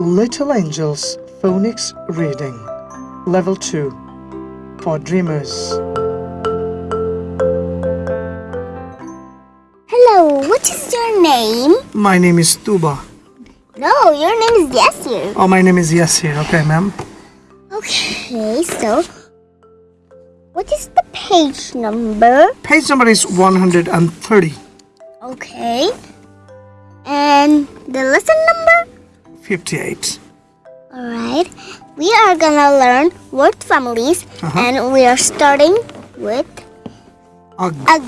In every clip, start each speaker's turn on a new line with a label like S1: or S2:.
S1: Little Angels Phonics Reading Level 2 for Dreamers.
S2: Hello, what is your name?
S1: My name is Tuba.
S2: No, your name is Yasir.
S1: Oh, my name is Yasir. Okay, ma'am.
S2: Okay, so what is the page number?
S1: Page number is 130.
S2: Okay. And the lesson number?
S1: 58.
S2: Alright. We are gonna learn word families
S1: Uh-huh.
S2: and we are starting with ug.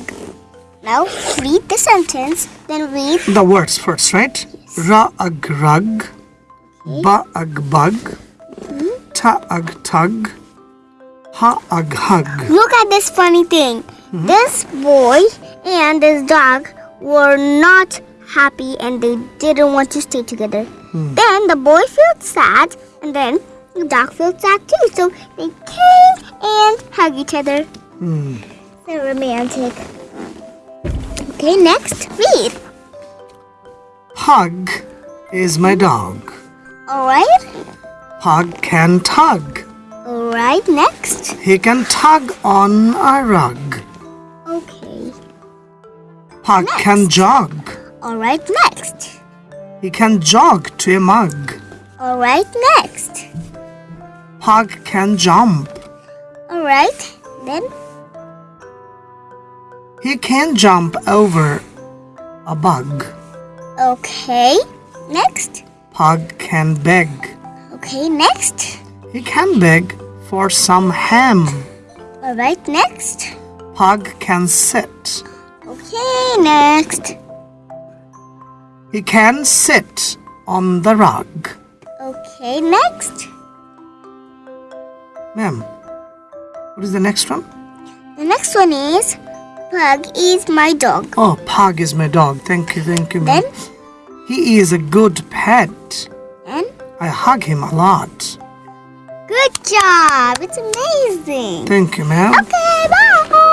S2: Now read the sentence, then read
S1: The words first, right? Ra ag rug, ba ag bug, ta ag tug, ha ag hug.
S2: Look at this funny thing. This boy and this dog were not happy and they didn't want to stay together. Hmm. Then the boy felt sad and then the dog felt sad too. So they came and hugged each other. Hmm. So romantic. Okay, next, read.
S1: Hug is my dog.
S2: Alright?
S1: Hug can tug.
S2: Alright, next.
S1: He can tug on a rug.
S2: Okay.
S1: Pug can jog.
S2: Alright, next.
S1: He can jog to a mug.
S2: Alright, next.
S1: Pug can jump.
S2: Alright, then
S1: He can jump over a bug.
S2: Okay. Next.
S1: Pug can beg.
S2: Okay, next.
S1: He can beg for some ham.
S2: Alright, next.
S1: Pug can sit.
S2: Okay, next.
S1: He can sit on the rug.
S2: Okay, next.
S1: Ma'am, what is the next one?
S2: The next one is Pug is my dog.
S1: Oh, Pug is my dog. Thank you, thank you, ma'am.
S2: Then,
S1: He is a good pet.
S2: and
S1: I hug him a lot.
S2: good job. It's amazing.
S1: Thank you, ma'am.
S2: Okay, bye.